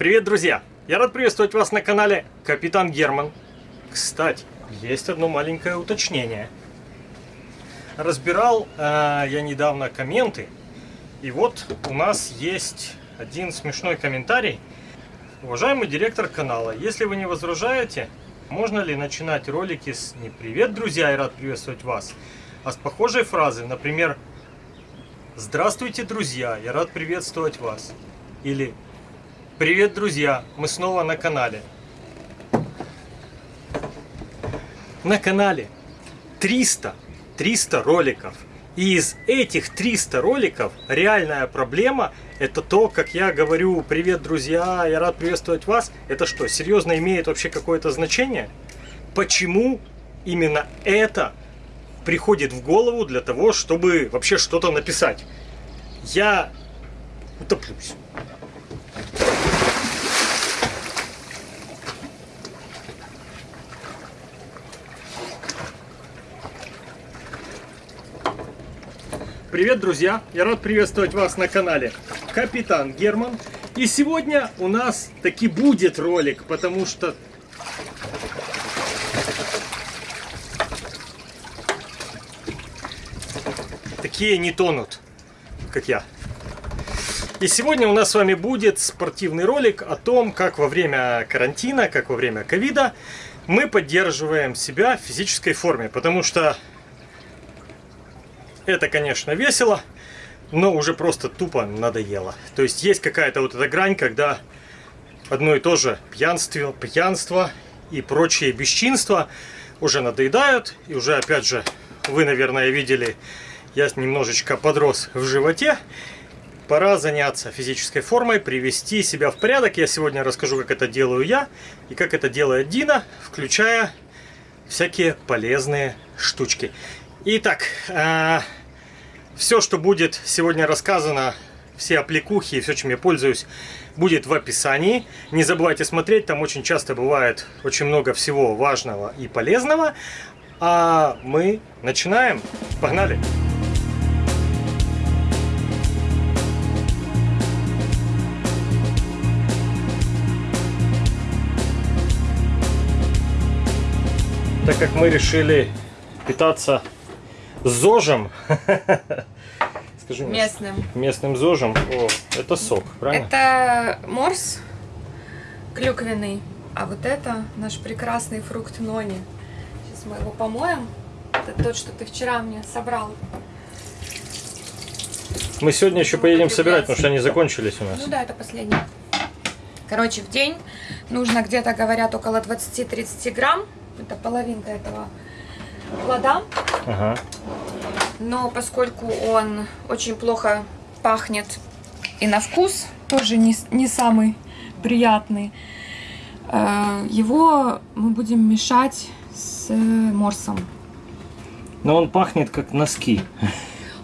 Привет, друзья! Я рад приветствовать вас на канале Капитан Герман. Кстати, есть одно маленькое уточнение. Разбирал э, я недавно комменты, и вот у нас есть один смешной комментарий. Уважаемый директор канала, если вы не возражаете, можно ли начинать ролики с «Не привет, друзья, я рад приветствовать вас», а с похожей фразы, например, «Здравствуйте, друзья, я рад приветствовать вас» или друзья! Мы снова на канале. На канале 300, 300 роликов. И из этих 300 роликов реальная проблема это то, как я говорю «Привет, друзья, я рад приветствовать вас». Это что, серьезно имеет вообще какое-то значение? Почему именно это приходит в голову для того, чтобы вообще что-то написать? Я утоплюсь. Привет, друзья! Я рад приветствовать вас на канале Капитан Герман. И сегодня у нас таки будет ролик, потому что... Такие не тонут, как я. И сегодня у нас с вами будет спортивный ролик о том, как во время карантина, как во время ковида мы поддерживаем себя в физической форме. Потому что это, конечно, весело, но уже просто тупо надоело. То есть есть какая-то вот эта грань, когда одно и то же пьянство, пьянство и прочие бесчинства уже надоедают. И уже, опять же, вы, наверное, видели, я немножечко подрос в животе. Пора заняться физической формой, привести себя в порядок. Я сегодня расскажу, как это делаю я и как это делает Дина, включая всякие полезные штучки. Итак, э, все, что будет сегодня рассказано, все аппликухи и все, чем я пользуюсь, будет в описании. Не забывайте смотреть, там очень часто бывает очень много всего важного и полезного. А мы начинаем. Погнали! Так как мы решили питаться зожем. Скажи мне. Местным. Местным зожем. О, это сок, правильно? Это морс клюквенный. А вот это наш прекрасный фрукт нони. Сейчас мы его помоем. Это тот, что ты вчера мне собрал. Мы сегодня еще поедем собирать, потому что они закончились у нас. Ну да, это последний. Короче, в день нужно где-то, говорят, около 20-30 грамм. Это половинка этого плода. Ага. Но поскольку он очень плохо пахнет и на вкус, тоже не, не самый приятный, э, его мы будем мешать с морсом. Но он пахнет как носки.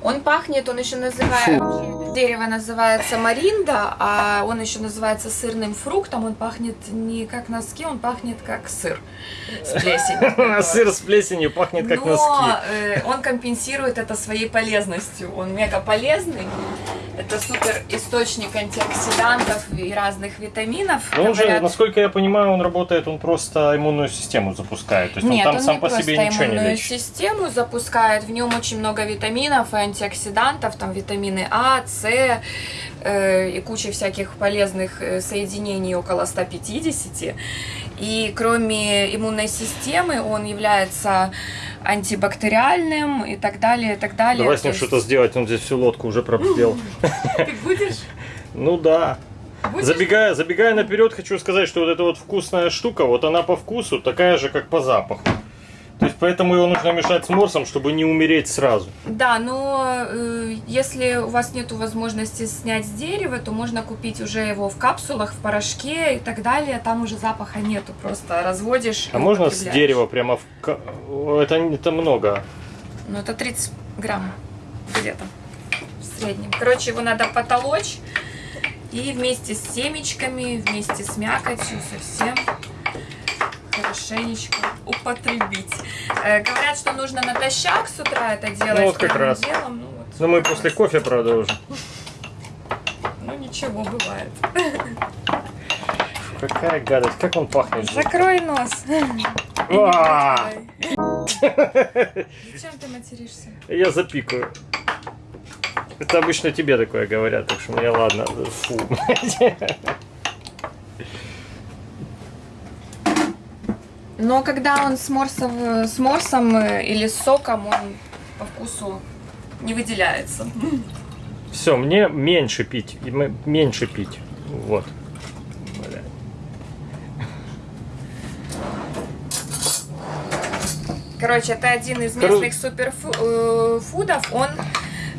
Он пахнет, он еще называется, дерево называется маринда, а он еще называется сырным фруктом. Он пахнет не как носки, он пахнет как сыр с плесенью. Сыр с плесенью пахнет как носки. Но э, он компенсирует это своей полезностью. Он мега полезный. Это супер источник антиоксидантов и разных витаминов. Ну, он же, насколько я понимаю, он работает, он просто иммунную систему запускает. То есть Нет, он там он сам не по себе ничего не иммунную систему запускает. В нем очень много витаминов и антиоксидантов, там витамины А, С э, и куча всяких полезных э, соединений, около 150. И кроме иммунной системы он является антибактериальным и так далее, и так далее. Давай с ним есть... что-то сделать, он здесь всю лодку уже пробел. Ты будешь? Ну да. Забегая, забегая наперед, хочу сказать, что вот эта вот вкусная штука, вот она по вкусу такая же, как по запаху. То есть поэтому его нужно мешать с морсом, чтобы не умереть сразу. Да, но э, если у вас нет возможности снять с дерева, то можно купить уже его в капсулах, в порошке и так далее. Там уже запаха нету, просто разводишь. А можно с дерева прямо в... Это, это много. Ну это 30 грамм где-то в среднем. Короче, его надо потолочь и вместе с семечками, вместе с мякотью совсем хорошенечко употребить. Э, говорят, что нужно натощак с утра это делать. Ну вот как раз. Делом, ну, вот, Но мы после кофе, уже. Ну ничего, бывает. какая гадость. Как он пахнет? Закрой нос. А! Зачем ты материшься? Я запикаю. Это обычно тебе такое говорят, так что мне ладно. Фу. Но когда он с, морсов, с морсом э, или с соком, он по вкусу не выделяется. Все, мне меньше пить. Меньше пить. Вот. Короче, это один из местных суперфудов. Он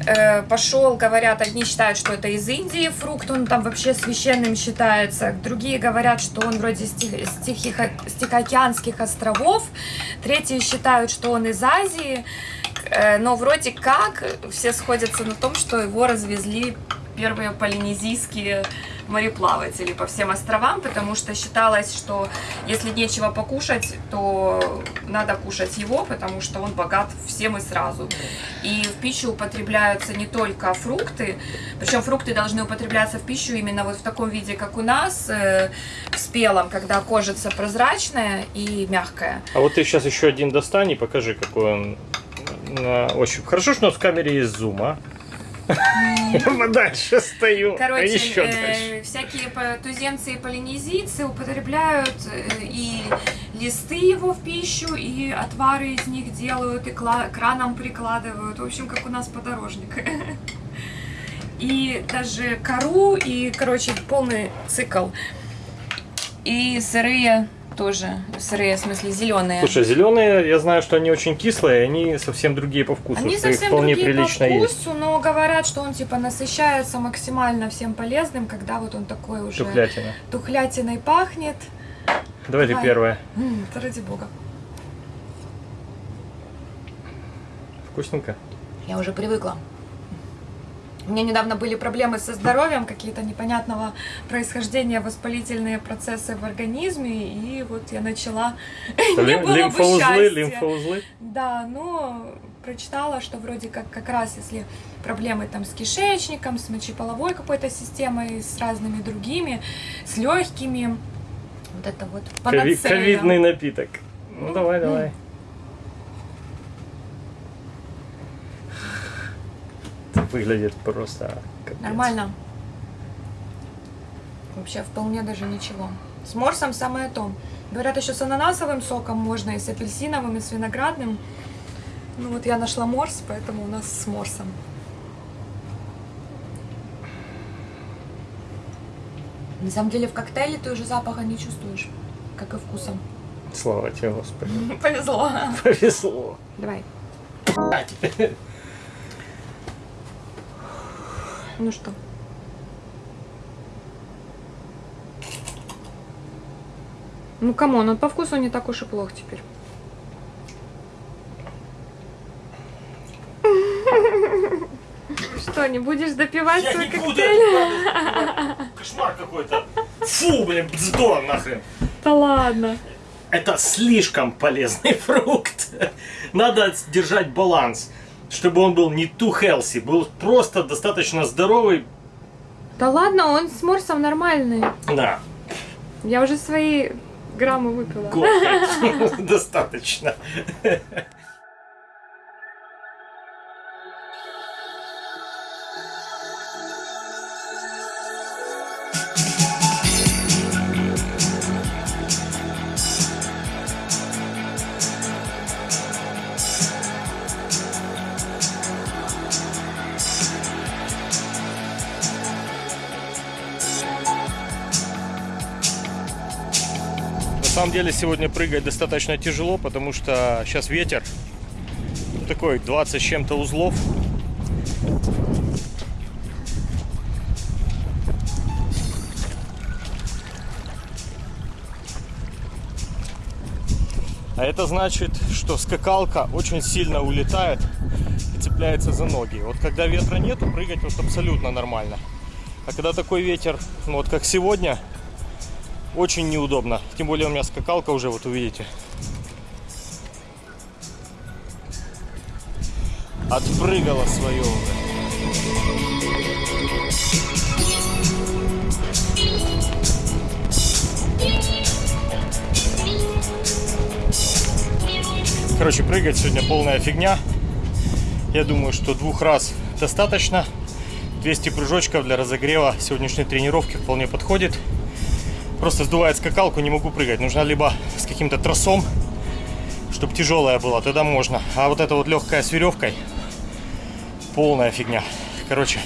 э, пошел, говорят, одни считают, что это из Индии фрукт, он там вообще священным считается. Другие говорят, что он вроде с, Тих- с Тихихо- с Тихоокеанских островов. Третьи считают, что он из Азии. Э, но вроде как все сходятся на том, что его развезли первые полинезийские мореплаватели по всем островам, потому что считалось, что если нечего покушать, то надо кушать его, потому что он богат всем и сразу. И в пищу употребляются не только фрукты, причем фрукты должны употребляться в пищу именно вот в таком виде, как у нас, э, в спелом, когда кожица прозрачная и мягкая. А вот ты сейчас еще один достань и покажи, какой он на ощупь. Хорошо, что у нас в камере есть зум, а? Я дальше стою. а Короче, еще э, дальше. всякие туземцы и полинезийцы употребляют э, и листы его в пищу, и отвары из них делают, и кла- к ранам прикладывают. В общем, как у нас подорожник. И даже кору, и, короче, полный цикл. И сырые тоже. Сырые, в смысле, зеленые. Слушай, зеленые, я знаю, что они очень кислые, они совсем другие по вкусу. Они совсем вполне другие прилично по есть. вкусу, но говорят, что он типа насыщается максимально всем полезным, когда вот он такой уже Тухлятина. тухлятиной пахнет. Давай ты Давай. первая. М, ради бога. Вкусненько? Я уже привыкла. У меня недавно были проблемы со здоровьем, какие-то непонятного происхождения воспалительные процессы в организме, и вот я начала. Не было бы лимфоузлы, лимфоузлы. Да, но прочитала, что вроде как как раз если проблемы там с кишечником, с мочеполовой какой-то системой, с разными другими, с легкими, вот это вот панацея. Ковидный напиток. Ну давай, давай. Выглядит просто капец. Нормально. Вообще вполне даже ничего. С морсом самое то. Говорят, еще с ананасовым соком можно, и с апельсиновым, и с виноградным. Ну вот я нашла морс, поэтому у нас с морсом. На самом деле в коктейле ты уже запаха не чувствуешь, как и вкусом. Слава тебе, Господи. Повезло. Повезло. Давай. Ну что? Ну come on, он по вкусу не так уж и плох теперь. Что, не будешь допивать Я свой не буду коктейль? это Кошмар какой-то. Фу, блин, бздо нахрен. Да ладно. Это слишком полезный фрукт. Надо держать баланс, чтобы он был не too healthy, был просто достаточно здоровый. Да ладно, он с морсом нормальный. Да, Я уже свои граммы выпила. год. достаточно. самом деле сегодня прыгать достаточно тяжело, потому что сейчас ветер. Такой 20 с чем-то узлов. А это значит, что скакалка очень сильно улетает и цепляется за ноги. Вот когда ветра нету, прыгать вот абсолютно нормально. А когда такой ветер, ну вот как сегодня, очень неудобно. Тем более у меня скакалка уже, вот увидите. Отпрыгала свое уже. Короче, прыгать сегодня полная фигня. Я думаю, что двух раз достаточно. 200 прыжочков для разогрева сегодняшней тренировки вполне подходит. Просто сдувает скакалку, не могу прыгать. Нужно либо с каким-то тросом, чтобы тяжелая была, тогда можно. А вот эта вот легкая с веревкой, полная фигня. Короче,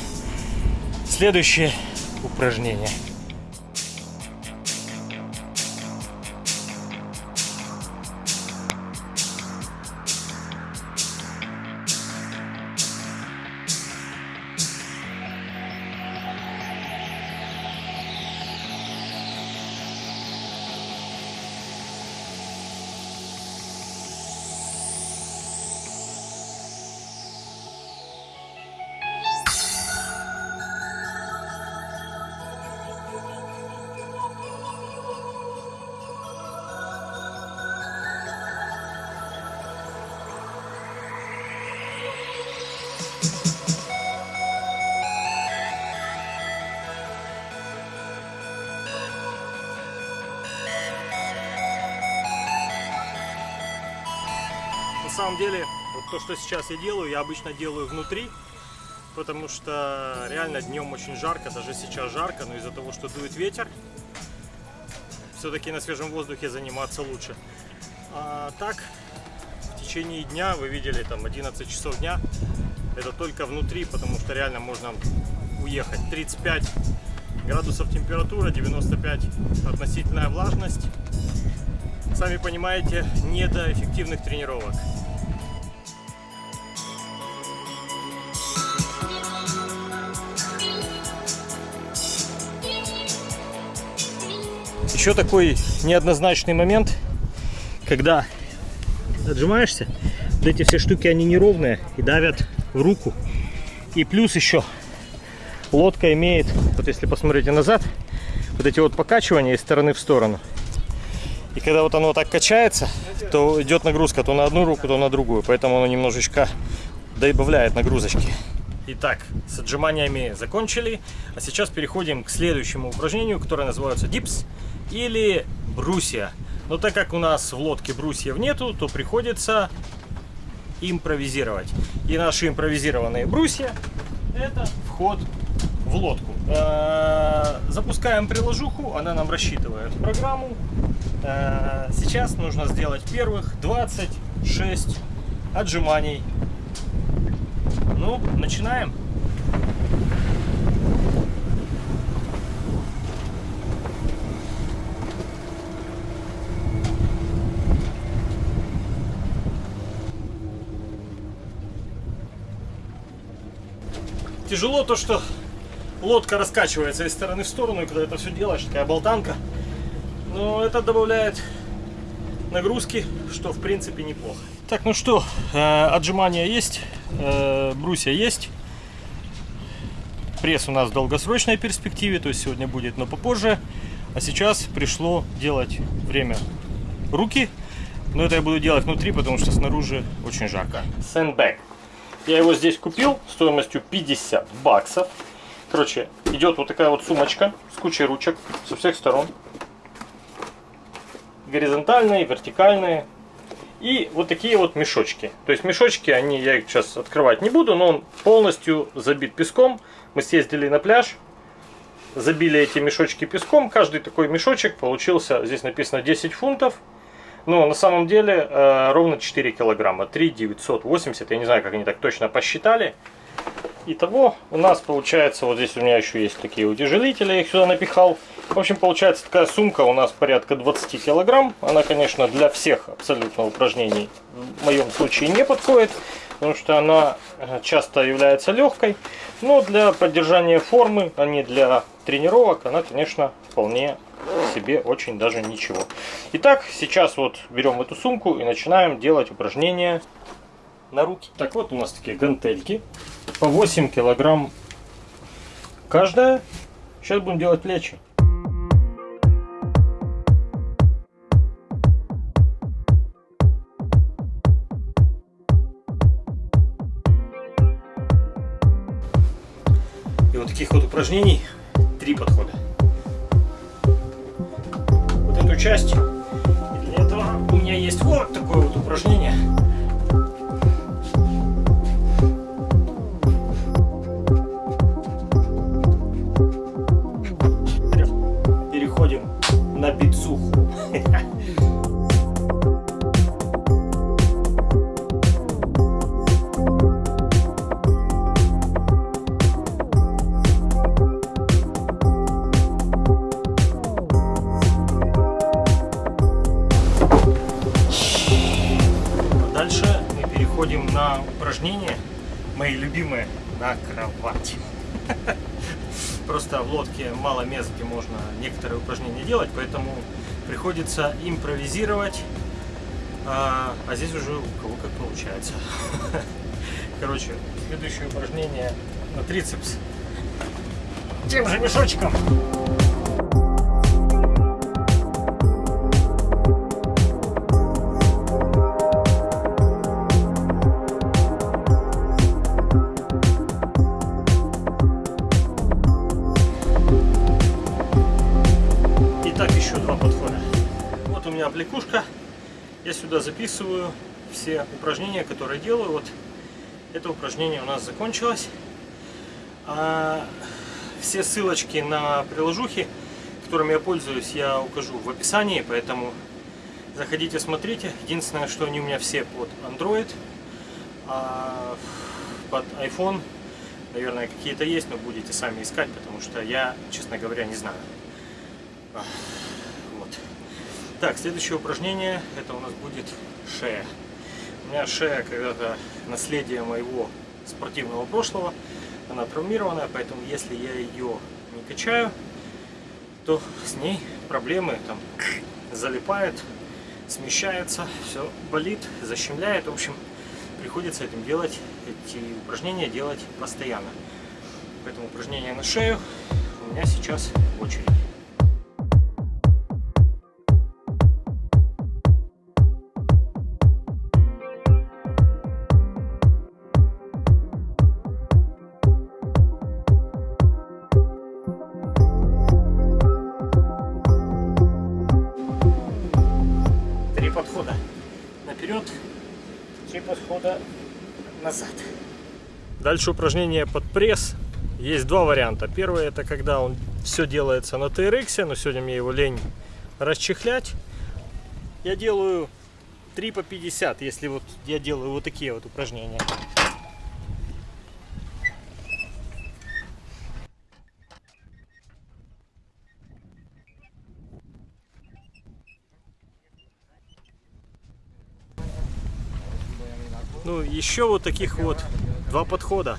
следующее упражнение. Что сейчас я делаю, я обычно делаю внутри, потому что реально днем очень жарко, даже сейчас жарко, но из-за того, что дует ветер, все-таки на свежем воздухе заниматься лучше. А так, в течение дня, вы видели, там 11 часов дня, это только внутри, потому что реально можно уехать. 35 градусов температура, 95 относительная влажность. Сами понимаете, не до эффективных тренировок. Еще такой неоднозначный момент, когда отжимаешься, вот эти все штуки, они неровные и давят в руку. И плюс еще лодка имеет, вот если посмотрите назад, вот эти вот покачивания из стороны в сторону. И когда вот оно так качается, то идет нагрузка то на одну руку, то на другую. Поэтому оно немножечко добавляет нагрузочки. Итак, с отжиманиями закончили. А сейчас переходим к следующему упражнению, которое называется дипс или брусья. Но так как у нас в лодке брусьев нету, то приходится импровизировать. И наши импровизированные брусья это вход в лодку. Э, запускаем приложуху, она нам рассчитывает программу. Э, сейчас нужно сделать первых 26 отжиманий. Ну, начинаем. Тяжело то, что лодка раскачивается из стороны в сторону, и когда это все делаешь, такая болтанка. Но это добавляет нагрузки, что в принципе неплохо. Так, ну что, э, отжимания есть, э, брусья есть. Пресс у нас в долгосрочной перспективе, то есть сегодня будет, но попозже. А сейчас пришло делать время руки. Но это я буду делать внутри, потому что снаружи очень жарко. Sandbag. Я его здесь купил стоимостью 50 баксов. Короче, идет вот такая вот сумочка с кучей ручек со всех сторон. Горизонтальные, вертикальные. И вот такие вот мешочки. То есть мешочки, они я их сейчас открывать не буду, но он полностью забит песком. Мы съездили на пляж, забили эти мешочки песком. Каждый такой мешочек получился, здесь написано 10 фунтов. Но на самом деле э, ровно 4 килограмма, 3 980, я не знаю, как они так точно посчитали. Итого у нас получается, вот здесь у меня еще есть такие утяжелители, я их сюда напихал. В общем, получается такая сумка у нас порядка 20 килограмм. Она, конечно, для всех абсолютно упражнений в моем случае не подходит, потому что она э, часто является легкой. Но для поддержания формы, а не для тренировок, она, конечно, вполне себе очень даже ничего. Итак, сейчас вот берем эту сумку и начинаем делать упражнения на руки. Так вот у нас такие гантельки по 8 килограмм каждая. Сейчас будем делать плечи. И вот таких вот упражнений три подхода часть. И для этого у меня есть вот такое вот упражнение. Мало мест, где можно некоторые упражнения делать, поэтому приходится импровизировать. А, а здесь уже у кого как получается. Короче, следующее упражнение на трицепс. Тем же мешочком. Записываю все упражнения, которые делаю. Вот это упражнение у нас закончилось. А все ссылочки на приложухи, которыми я пользуюсь, я укажу в описании, поэтому заходите, смотрите. Единственное, что они у меня все под Android, а под iPhone, наверное, какие-то есть, но будете сами искать, потому что я, честно говоря, не знаю. Так, следующее упражнение, это у нас будет шея. У меня шея когда-то наследие моего спортивного прошлого, она травмированная, поэтому если я ее не качаю, то с ней проблемы там залипает, смещается, все болит, защемляет. В общем, приходится этим делать, эти упражнения делать постоянно. Поэтому упражнения на шею у меня сейчас в очереди. Дальше упражнение под пресс. Есть два варианта. Первый это когда он все делается на TRX, но сегодня мне его лень расчехлять. Я делаю 3 по 50, если вот я делаю вот такие вот упражнения. Ну, еще вот таких вот два подхода.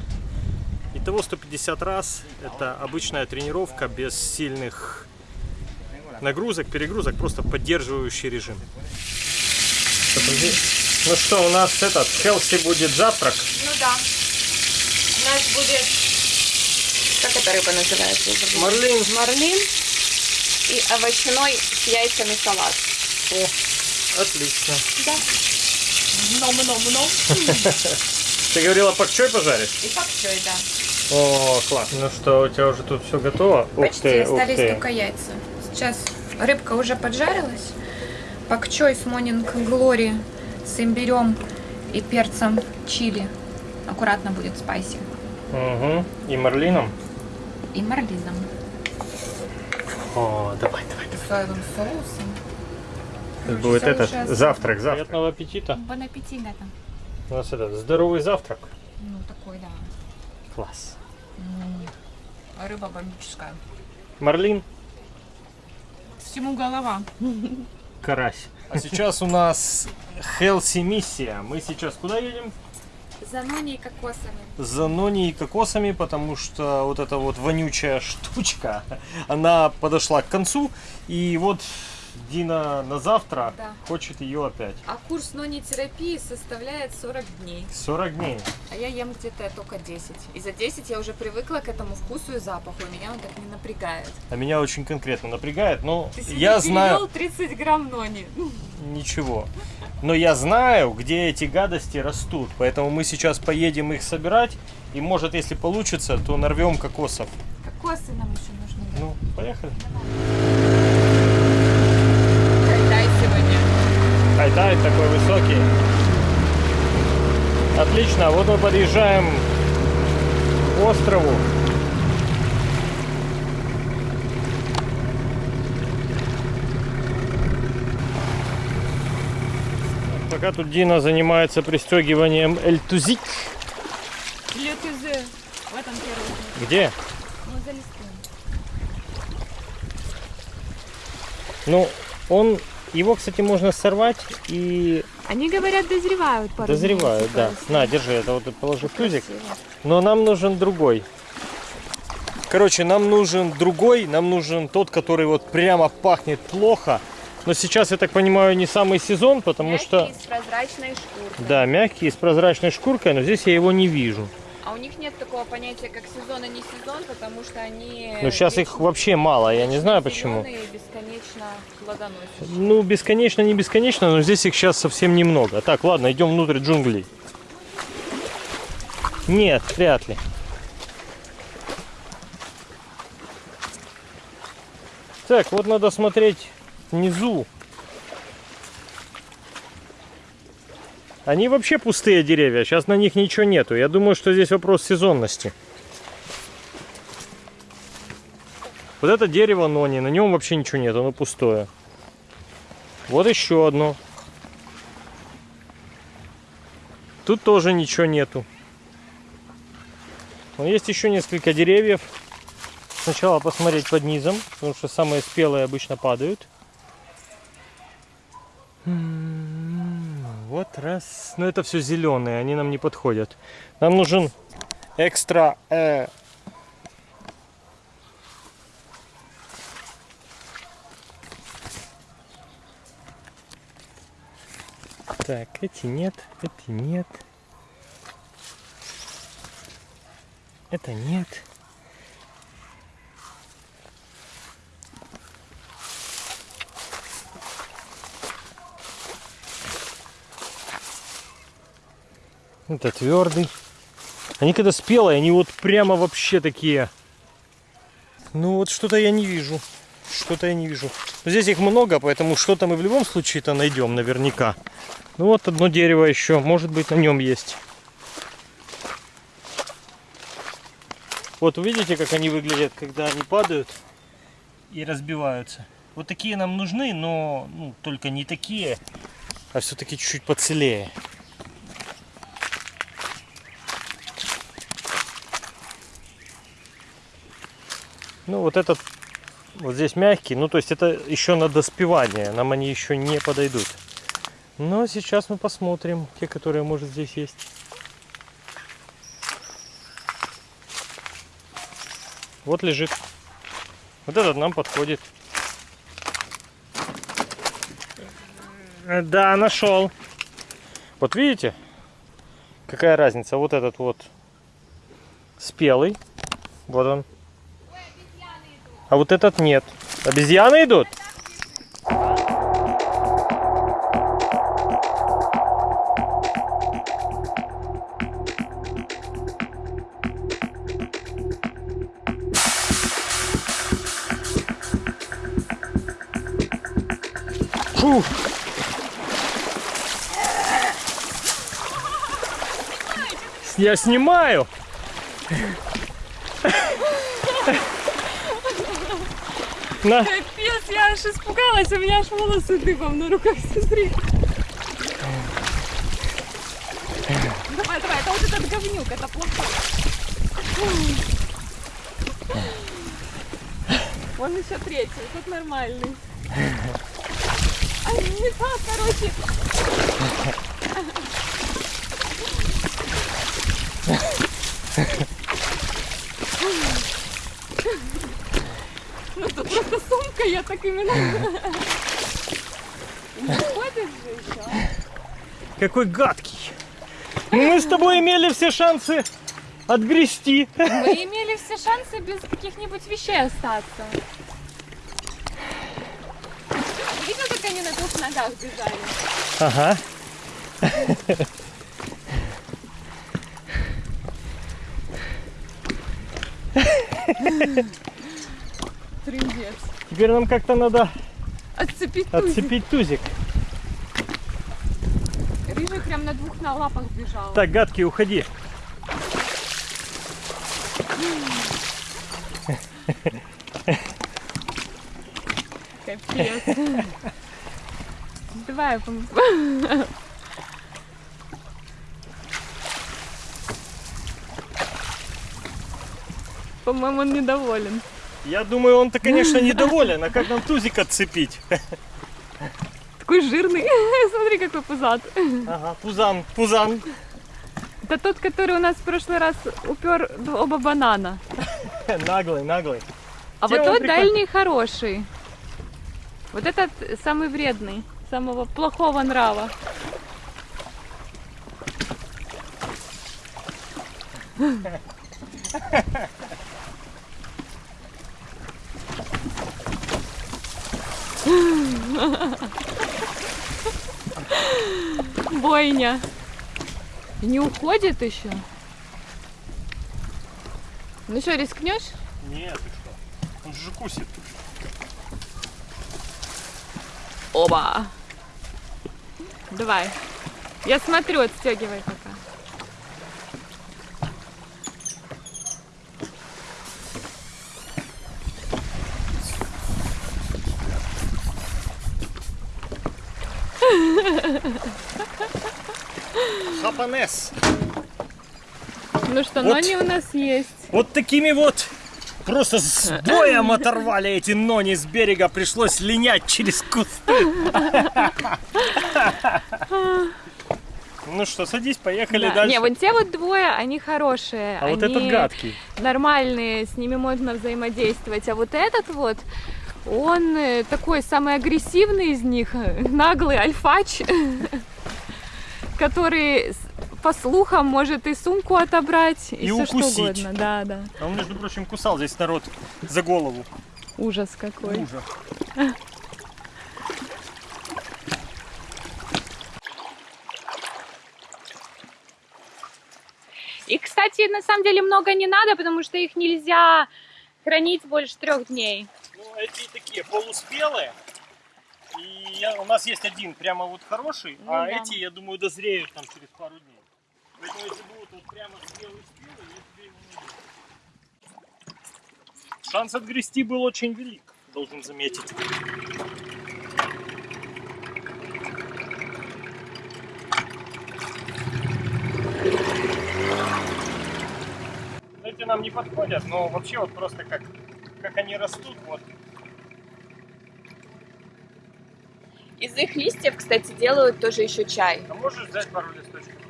Итого 150 раз. Это обычная тренировка без сильных нагрузок, перегрузок, просто поддерживающий режим. Ну что, у нас этот, Хелси будет завтрак. Ну да. У нас будет... Как эта рыба называется? Марлин. Марлин и овощной с яйцами салат. О, отлично. Да. Много-много-много. Ты говорила, пакчой пожаришь? И пакчой, да. О, классно. Ну что, у тебя уже тут все готово? Почти остались только яйца. Сейчас рыбка уже поджарилась. Пакчой с Morning Glory с имбирем и перцем чили. Аккуратно будет спайси. Угу. И марлином? И марлином. О, давай, давай, давай. Соевым соусом. Это будет этот завтрак, завтрак. Приятного аппетита. Бон аппетит, да, там. У нас этот здоровый завтрак. Ну, такой, да. Класс. А рыба бомбическая. Марлин, Всему голова. карась. А сейчас у нас Хелси миссия. Мы сейчас куда едем? За нони и кокосами. За нони и кокосами, потому что вот эта вот вонючая штучка, она подошла к концу. И вот Дина на завтра Да. хочет ее опять. А курс нони-терапии составляет 40 дней. 40 дней. А я ем где-то только 10. И за 10 я уже привыкла к этому вкусу и запаху. И меня он так не напрягает. А меня очень конкретно напрягает, но Ты я знаю... перевёл 30 грамм нони. Ничего. Но я знаю, где эти гадости растут. Поэтому мы сейчас поедем их собирать. И может, если получится, то нарвем кокосов. Кокосы нам еще нужны. Ну, поехали. Дай хватает, такой высокий. Отлично, вот мы подъезжаем к острову. Пока тут Дина занимается пристегиванием эльтузик. Летузе. В этом первом. Где? Ну, за листом. Ну, он, его, кстати, можно сорвать и Они говорят, дозревают пару дозревают, да. поэтому На, держи, это вот положи в тузик. Но нам нужен другой. Короче, нам нужен другой, нам нужен тот, который вот прямо пахнет плохо. Но сейчас, я так понимаю, не самый сезон, потому Мягкий, что... с прозрачной шкуркой. Да, мягкий, с прозрачной шкуркой, но здесь я его не вижу. А у них нет такого понятия, как сезон и не сезон, потому что они... Но сейчас их вообще мало, я не знаю почему. Зелёные плодоносят. Ну, бесконечно, не бесконечно, но здесь их сейчас совсем немного. Так, ладно, идем внутрь джунглей. Нет, вряд ли. Так, вот надо смотреть внизу. Они вообще пустые деревья, сейчас на них ничего нету. Я думаю, что здесь вопрос сезонности. Вот это дерево Нони, на нем вообще ничего нет, оно пустое. Вот еще одно. Тут тоже ничего нету. Но есть еще несколько деревьев. Сначала посмотреть под низом, потому что самые спелые обычно падают. М, Вот раз. Но это все зеленые, они нам не подходят. Нам нужен экстра э, Так, эти нет, эти нет. Это нет. Это твердый. Они когда спелые, они вот прямо вообще такие. Ну вот что-то я не вижу. Что-то я не вижу. Но здесь их много, поэтому что-то мы в любом случае-то найдем наверняка. Ну вот одно дерево еще, может быть на нем есть. Вот увидите, как они выглядят, когда они падают и разбиваются. Вот такие нам нужны, но ну, только не такие, а все-таки чуть-чуть поцелее. Ну вот этот вот здесь мягкий, ну то есть это еще на доспевание, нам они еще не подойдут. Но сейчас мы посмотрим те, которые может здесь есть. Вот лежит. Вот этот нам подходит. Э, Да, нашел. Вот видите, какая разница? Вот этот вот спелый. Вот он. А вот этот нет. Обезьяны идут? Фу. Я снимаю. На. Капец, я аж испугалась, у меня аж волосы дыбом на руках, смотри. Давай, давай, это вот этот говнюк, это плохой. Вон еще третий, тут нормальный. А не так, короче. Ну тут просто сумка, я так именно. Какой гадкий. Мы с тобой имели все шансы отгрести. Мы имели все шансы без каких-нибудь вещей остаться. Видел, как ногах бежали? Ага. Трындец. Теперь нам как-то надо Отцепить тузик. отцепить тузик. прям на двух на лапах бежала. Так, гадкий, уходи. Капец. Давай, пом- По-моему, он недоволен. Я думаю, он-то, конечно, недоволен. А как нам тузик отцепить? Такой жирный. Смотри, какой пузат. Ага, пузан, пузан. Это тот, который у нас в прошлый раз упер оба банана. Наглый, наглый. А Те вот тот прикольный. дальний хороший. Вот этот самый вредный, самого плохого нрава. Бойня. Не уходит еще? Ну что, рискнешь? Нет, ты что? Он же кусит. Оба. Давай. Я смотрю, отстегивай пока. Хапанес. Ну что, Вот. нони у нас есть. Вот такими вот просто с боем оторвали эти нони с берега. Пришлось линять через кусты. Ну что, садись, поехали Да. дальше. Не, вот те вот двое, они хорошие. А вот они этот гадкий. Нормальные, с ними можно взаимодействовать. А вот этот вот, он э, такой самый агрессивный из них, наглый альфач, который по слухам может и сумку отобрать, и, И все что укусить. угодно. Да, да. А он, между прочим, кусал здесь народ за голову. Ужас какой. Ужас. И, кстати, на самом деле много не надо, потому что их нельзя хранить больше трех дней. Ну, эти такие полуспелые. И я- у нас есть один прямо вот хороший, Ну а да. эти, я думаю, дозреют там через пару дней. Поэтому если будут вот прямо спелые-спелые, я тебе его найду. Шанс отгрести был очень велик, должен заметить. Эти нам не подходят, но вообще вот просто как, как они растут, вот Из их листьев, кстати, делают тоже еще чай. А можешь взять пару листочков?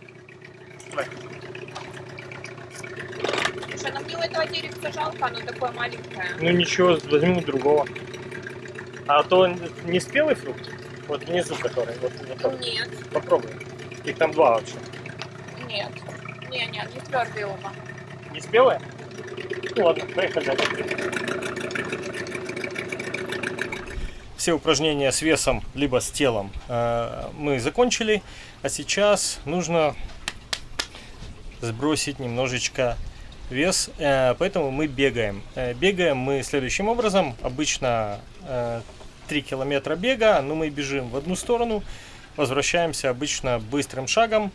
Слушай, ну мне у этого деревца жалко, оно такое маленькое. Ну ничего, возьму другого. А то не спелый фрукт? Вот внизу который. Вот, вот. Нет, Попробуй. Их там два вообще. нет. Не, нет, не твердые оба. Не спелые? Ну ладно, поехали. Все упражнения с весом, либо с телом э, мы закончили. А сейчас нужно сбросить немножечко вес, э, поэтому мы бегаем. Э, Бегаем мы следующим образом. Обычно э, 3 километра бега, но мы бежим в одну сторону, возвращаемся обычно быстрым шагом.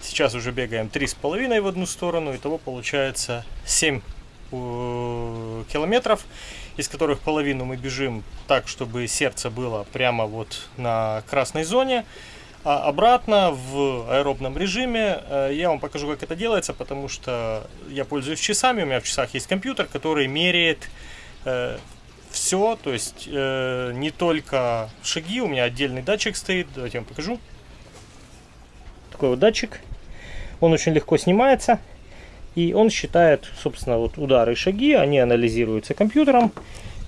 Сейчас уже бегаем 3,5 в одну сторону, итого получается 7 э, километров, из которых половину мы бежим так, чтобы сердце было прямо вот на красной зоне. А обратно в аэробном режиме э, я вам покажу, как это делается, потому что я пользуюсь часами, у меня в часах есть компьютер, который меряет все, то есть э, не только шаги, у меня отдельный датчик стоит, давайте я вам покажу. Такой вот датчик, он очень легко снимается, и он считает, собственно, вот удары и шаги, они анализируются компьютером,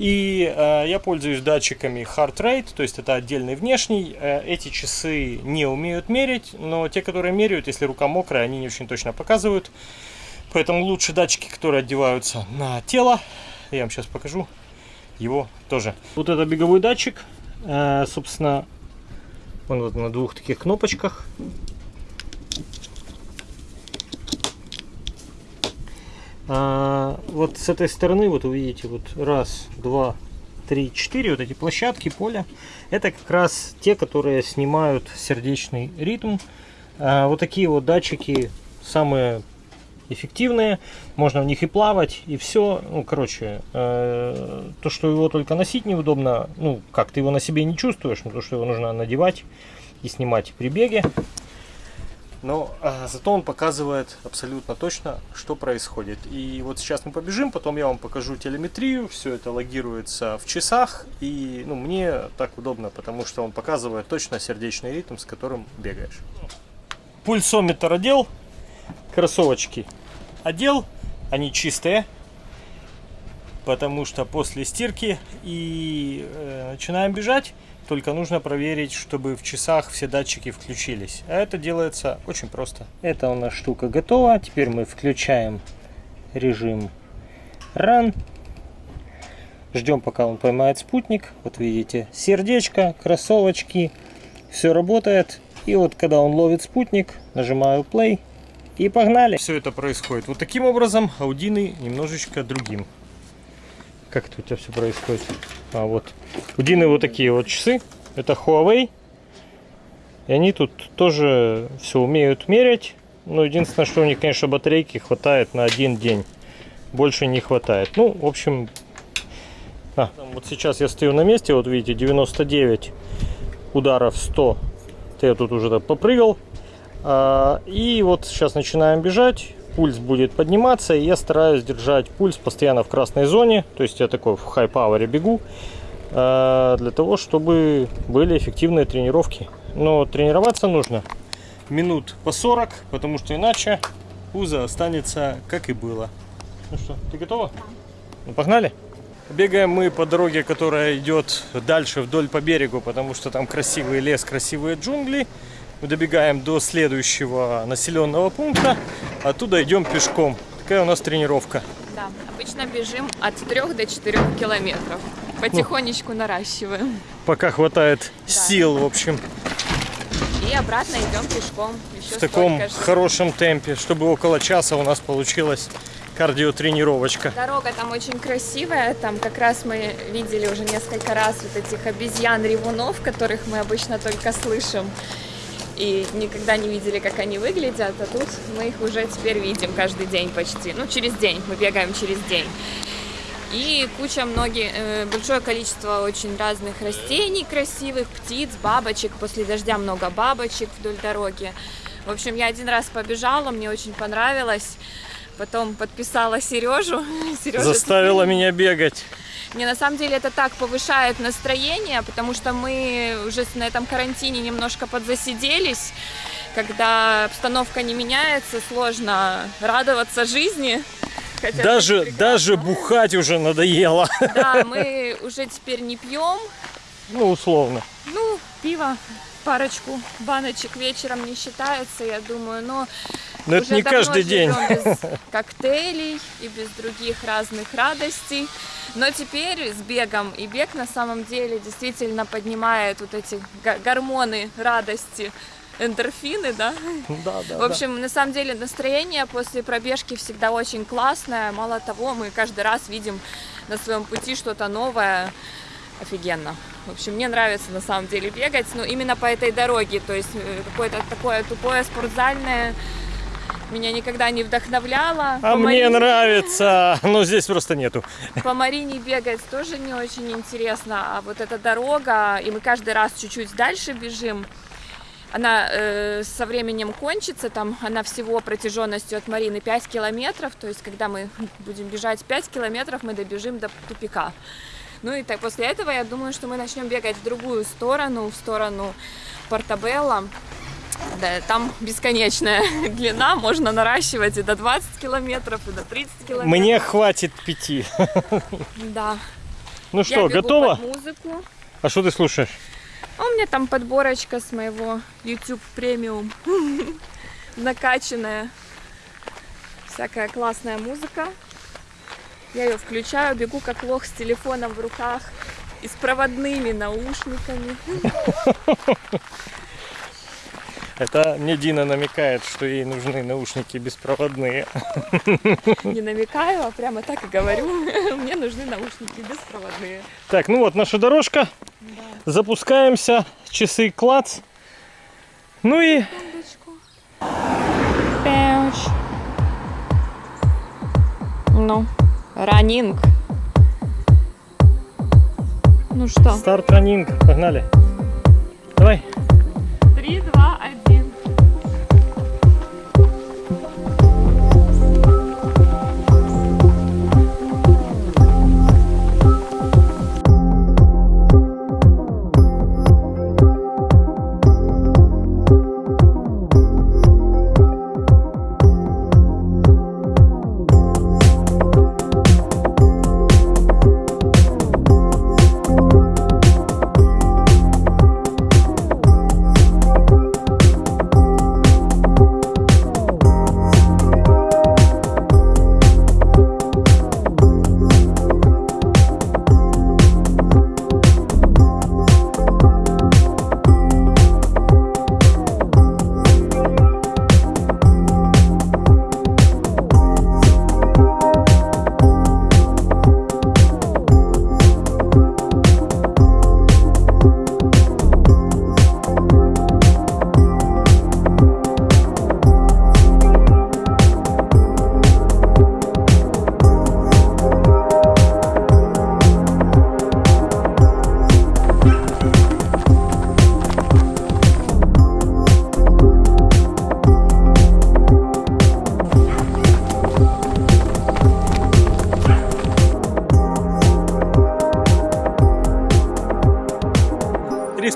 и э, я пользуюсь датчиками Heart Rate, то есть это отдельный внешний. Э, эти часы не умеют мерить, но те, которые меряют, если рука мокрая, они не очень точно показывают. Поэтому лучше датчики, которые одеваются на тело. Я вам сейчас покажу его тоже. Вот это беговой датчик, э, собственно, он вот на двух таких кнопочках. А, вот с этой стороны, вот увидите, вот раз, два, три, четыре, вот эти площадки, поля. Это как раз те, которые снимают сердечный ритм, А вот такие вот датчики самые эффективные. Можно в них и плавать, и все. Ну, короче, э, то, что его только носить неудобно, ну, как ты его на себе не чувствуешь, но то, что его нужно надевать и снимать при беге. Но а, зато он показывает абсолютно точно, что происходит. И вот сейчас мы побежим, потом я вам покажу телеметрию, все это логируется в часах. И ну, мне так удобно, потому что он показывает точно сердечный ритм, с которым бегаешь. Пульсометр одел, кроссовочки одел, они чистые, потому что после стирки и э, начинаем бежать. Только нужно проверить, чтобы в часах все датчики включились. А это делается очень просто. Это у нас штука готова. Теперь мы включаем режим Run. Ждем, пока он поймает спутник. Вот видите, сердечко, кроссовочки. Все работает. И вот когда он ловит спутник, нажимаю play и погнали. Все это происходит вот таким образом, аудины немножечко другим. Как это у тебя все происходит? А вот. У Дины вот такие вот часы. Это Huawei. И они тут тоже все умеют мерять. Но единственное, что у них, конечно, батарейки хватает на один день. Больше не хватает. Ну, в общем... А, вот сейчас я стою на месте, вот видите, 99 ударов 100. Я тут уже так попрыгал. А, и вот сейчас начинаем бежать пульс будет подниматься, и я стараюсь держать пульс постоянно в красной зоне, то есть я такой в хай-пауэре бегу, для того, чтобы были эффективные тренировки. Но тренироваться нужно минут по 40, потому что иначе пузо останется как и было. Ну что, ты готова? Ну, погнали? Бегаем мы по дороге, которая идет дальше вдоль по берегу, потому что там красивый лес, красивые джунгли. Мы добегаем до следующего населенного пункта, оттуда идем пешком. Такая у нас тренировка. Да, обычно бежим от 3 до 4 километров. Потихонечку ну, наращиваем. Пока хватает да. сил, в общем. И обратно идем пешком. Еще в таком же. хорошем темпе, чтобы около часа у нас получилось кардиотренировочка. Дорога там очень красивая, там как раз мы видели уже несколько раз вот этих обезьян-ревунов, которых мы обычно только слышим и никогда не видели, как они выглядят, а тут мы их уже теперь видим каждый день почти. Ну, через день, мы бегаем через день. И куча многие, э, большое количество очень разных растений красивых, птиц, бабочек. После дождя много бабочек вдоль дороги. В общем, я один раз побежала, мне очень понравилось. Потом подписала Сережу. Сережа Заставила меня бегать. Мне на самом деле это так повышает настроение, потому что мы уже на этом карантине немножко подзасиделись. Когда обстановка не меняется, сложно радоваться жизни. Хотя даже, даже бухать уже надоело. Да, мы уже теперь не пьем. Ну, условно. Ну, пиво, парочку баночек вечером не считается, я думаю, но но это не каждый день. без коктейлей и без других разных радостей. Но теперь с бегом, и бег на самом деле действительно поднимает вот эти гормоны радости, эндорфины, да? Да, да. В общем, да. на самом деле настроение после пробежки всегда очень классное. Мало того, мы каждый раз видим на своем пути что-то новое. Офигенно. В общем, мне нравится на самом деле бегать, но именно по этой дороге. То есть э, какое-то такое тупое спортзальное меня никогда не вдохновляло. А по мне Марине... нравится, но здесь просто нету. По Марине бегать тоже не очень интересно, а вот эта дорога, и мы каждый раз чуть-чуть дальше бежим, она э, со временем кончится, там она всего протяженностью от Марины 5 километров, то есть когда мы будем бежать 5 километров, мы добежим до тупика. Ну и так после этого я думаю, что мы начнем бегать в другую сторону, в сторону Портабелла. Да, там бесконечная длина, можно наращивать и до 20 километров, и до 30 километров. Мне хватит пяти. Да. Ну что? Под музыку. А что ты слушаешь? А у меня там подборочка с моего YouTube премиум. Накачанная. Всякая классная музыка. Я ее включаю, бегу как лох с телефоном в руках и с проводными наушниками. Это мне Дина намекает, что ей нужны наушники беспроводные. Не намекаю, а прямо так и говорю. Мне нужны наушники беспроводные. Так, ну вот наша дорожка. Да. Запускаемся. Часы клац. Ну и... Ну, ранинг. Ну что? Старт ранинг. Погнали. Давай. Три, два, один.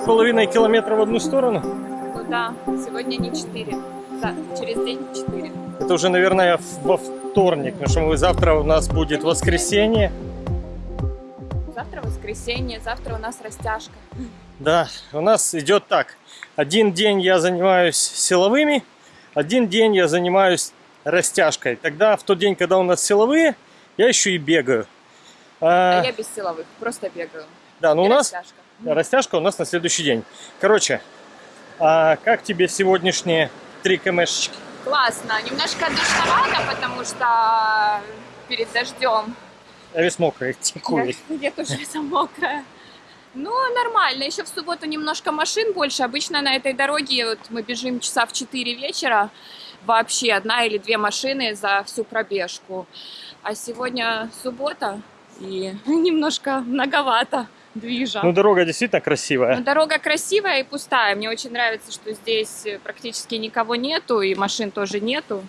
Половиной километра в одну сторону. Ну да, сегодня не четыре. Да, через день четыре. Это уже, наверное, во вторник, потому что мы- завтра у нас будет воскресенье. Завтра воскресенье, завтра у нас растяжка. Да, у нас идет так. Один день я занимаюсь силовыми, один день я занимаюсь растяжкой. Тогда в тот день, когда у нас силовые, я еще и бегаю. А, А я без силовых, просто бегаю. да, но И у нас растяжка. Растяжка у нас на следующий день. Короче, а как тебе сегодняшние три кмшечки? Классно. Немножко душновато, потому что перед дождем. Я весь мокрый, текую. Я тоже вся мокрая. Ну, нормально. Еще в субботу немножко машин больше. Обычно на этой дороге вот мы бежим часа в 4 вечера. Вообще одна или две машины за всю пробежку. А сегодня суббота и немножко многовато движа. Ну, дорога действительно красивая. Но дорога красивая и пустая. Мне очень нравится, что здесь практически никого нету, и машин тоже нету.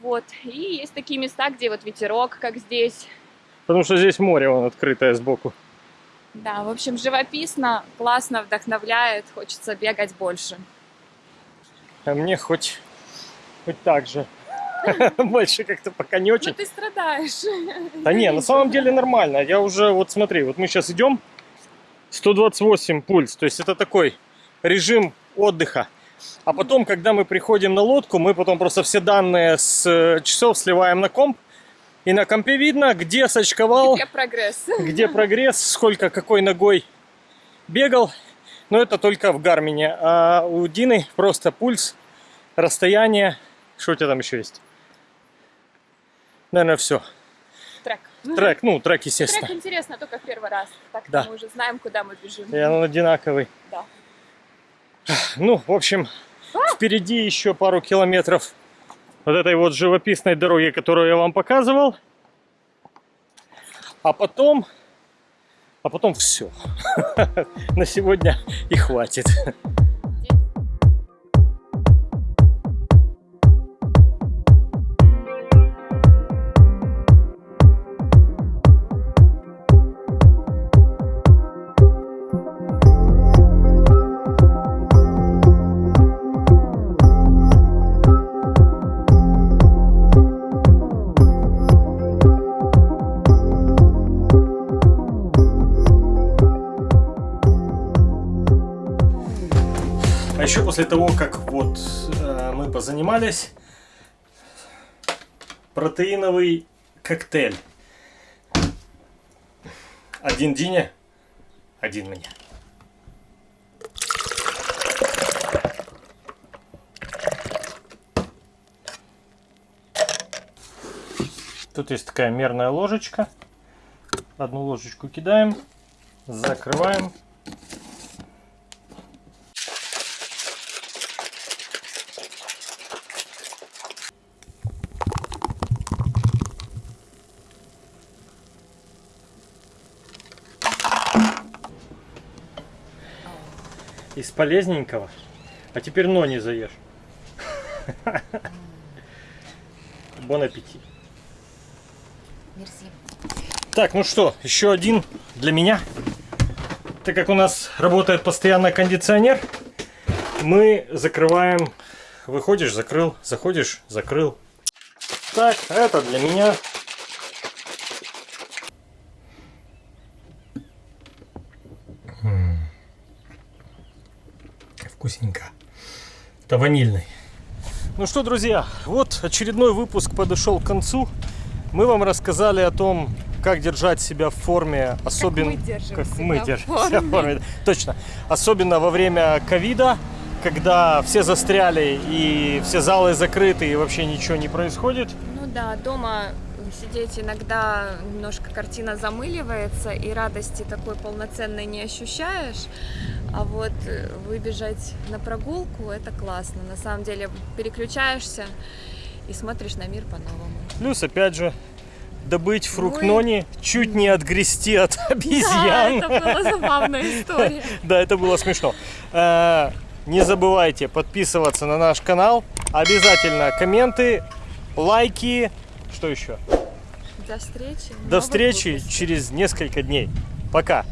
Вот. И есть такие места, где вот ветерок, как здесь. Потому что здесь море вон открытое сбоку. Да, в общем, живописно, классно, вдохновляет, хочется бегать больше. А мне хоть, хоть так же. Больше как-то пока не Ну очень. ты страдаешь. Да не, на самом деле нормально. Я уже, вот смотри, вот мы сейчас идем, 128 пульс. То есть это такой режим отдыха. А потом, когда мы приходим на лодку, мы потом просто все данные с э, часов сливаем на комп. И на компе видно, где сочковал, Где прогресс? где прогресс, сколько какой ногой бегал. Но это только в Гармине. А у Дины просто пульс, расстояние. Что у тебя там еще есть? Наверное, все. Трек. Трек, ну, трек, Трек естественно. интересно только в первый раз. Так Да. мы уже знаем, куда мы бежим. И он одинаковый. Да. Ну, в общем, впереди еще пару километров вот этой вот живописной дороги, которую я вам показывал. А потом, а потом все. На сегодня и хватит. После того, как вот э, мы позанимались, протеиновый коктейль. Один Дине, один мне. Тут есть такая мерная ложечка. Одну ложечку кидаем, закрываем. Полезненького. А теперь нони заешь. Бон аппетит. Так, ну что, еще один для меня. Так как у нас работает постоянно кондиционер, мы закрываем. Выходишь, закрыл, заходишь, закрыл. Так, это для меня. Вкусненько. Это ванильный. Ну что, друзья, вот очередной выпуск подошел к концу. Мы вам рассказали о том, как держать себя в форме, особенно мы держим как себя мы в держим форме. себя в форме. Точно. Особенно во время ковида, когда все застряли и все залы закрыты и вообще ничего не происходит. Ну да, дома сидеть иногда немножко картина замыливается, и радости такой полноценной не ощущаешь. А вот э, выбежать на прогулку это классно. На самом деле переключаешься и смотришь на мир по-новому. Плюс, опять же, добыть фрукт Ой. нони, чуть не отгрести от Да, обезьян. это была забавная история. Да, это было смешно. Э, Не забывайте подписываться на наш канал. Обязательно комменты, лайки. Что еще? До встречи. До встречи выпусках. через несколько дней. Пока.